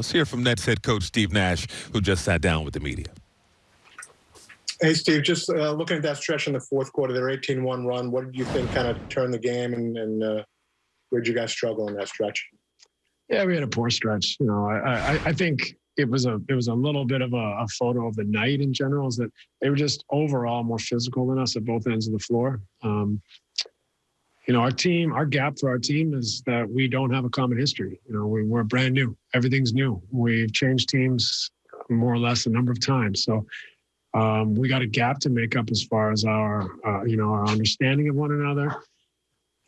Let's hear from Nets head coach Steve Nash, who just sat down with the media. Hey, Steve, just uh, looking at that stretch in the fourth quarter, their 18 1 run, what did you think kind of turned the game and, and uh, where did you guys struggle in that stretch? Yeah, we had a poor stretch. You know, I, I, I think it was a it was a little bit of a, a, photo of the night in general is that they were just overall more physical than us at both ends of the floor. Um, you know, our team, our gap for our team is that we don't have a common history. You know, we, we're brand new. Everything's new. We've changed teams more or less a number of times. So um, we got a gap to make up as far as our, uh, you know, our understanding of one another.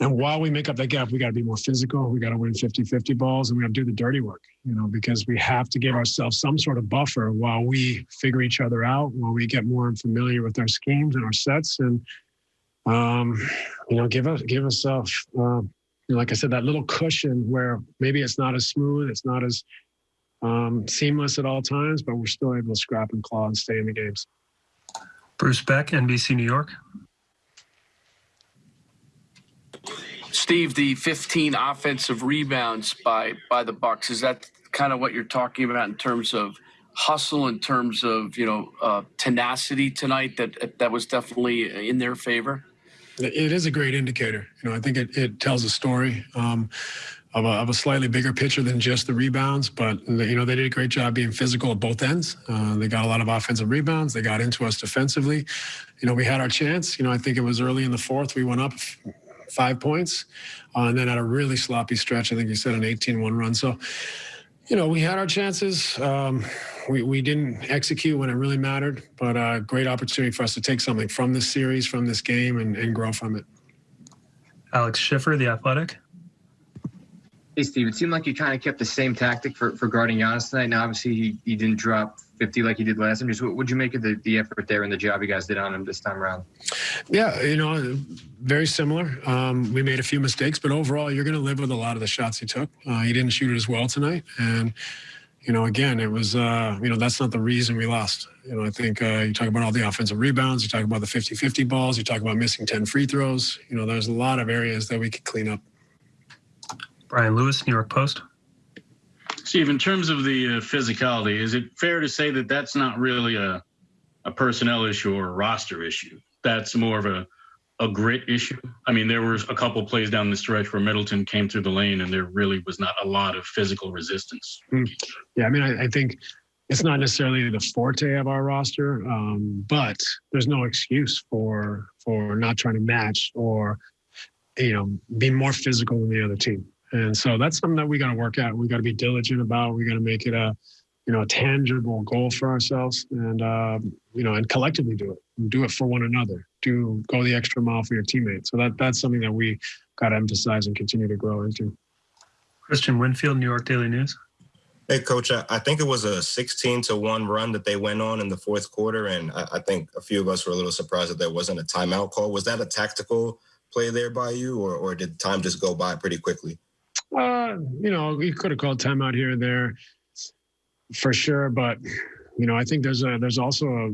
And while we make up that gap, we got to be more physical. We got to win 50 50 balls and we got to do the dirty work, you know, because we have to give ourselves some sort of buffer while we figure each other out, while we get more familiar with our schemes and our sets. And, um, you know, give us, give us, uh, you know, like I said, that little cushion where maybe it's not as smooth, it's not as um, seamless at all times, but we're still able to scrap and claw and stay in the games. Bruce Beck, NBC New York. Steve, the 15 offensive rebounds by by the Bucks is that kind of what you're talking about in terms of hustle, in terms of you know uh, tenacity tonight? That that was definitely in their favor. It is a great indicator. You know, I think it, it tells a story. Um, of a, of a, slightly bigger picture than just the rebounds. But you know they did a great job being physical at both ends. Uh, they got a lot of offensive rebounds. They got into us defensively. You know we had our chance. You know I think it was early in the fourth we went up five points, uh, and then had a really sloppy stretch. I think you said an 18-1 run. So. You know, we had our chances. Um, we, we didn't execute when it really mattered, but a great opportunity for us to take something from this series, from this game, and, and grow from it. Alex Schiffer, The Athletic. Hey, Steve, it seemed like you kind of kept the same tactic for, for guarding Giannis tonight. Now, obviously, he, he didn't drop 50 like he did last time. Just what would you make of the, the effort there and the job you guys did on him this time around? Yeah, you know, very similar. Um, we made a few mistakes, but overall, you're going to live with a lot of the shots he took. Uh, he didn't shoot it as well tonight. And, you know, again, it was, uh, you know, that's not the reason we lost. You know, I think uh, you talk about all the offensive rebounds, you talk about the 50 50 balls, you talk about missing 10 free throws. You know, there's a lot of areas that we could clean up. Brian Lewis, New York Post. Steve, in terms of the uh, physicality, is it fair to say that that's not really a, a personnel issue or a roster issue? That's more of a, a grit issue. I mean, there was a couple plays down the stretch where Middleton came through the lane and there really was not a lot of physical resistance. Mm. Yeah, I mean, I, I, think it's not necessarily the forte of our roster, um, but there's no excuse for for not trying to match or you know be more physical than the other team. And so that's something that we got to work at. We got to be diligent about. We got to make it a, you know, a tangible goal for ourselves, and uh, you know, and collectively do it. Do it for one another. Do go the extra mile for your teammates. So that that's something that we got to emphasize and continue to grow into. Christian Winfield, New York Daily News. Hey, coach, I think it was a 16 to 1 run that they went on in the fourth quarter. And I think a few of us were a little surprised that there wasn't a timeout call. Was that a tactical play there by you, or, or did time just go by pretty quickly? Uh, you know, we could have called timeout here and there for sure, but you know, I think there's a there's also a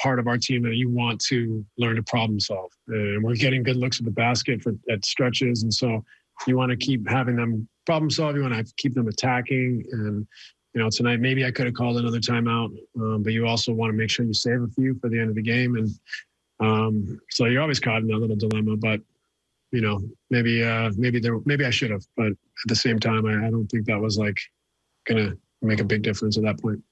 part of our team that you want to learn to problem solve, and we're getting good looks at the basket for at stretches, and so you want to keep having them problem solve. You want to keep them attacking, and you know, tonight maybe I could have called another timeout, um, but you also want to make sure you save a few for the end of the game, and um, so you're always caught in that little dilemma. But you know, maybe uh, maybe there maybe I should have, but at the same time, I, I don't think that was like gonna make a big difference at that point.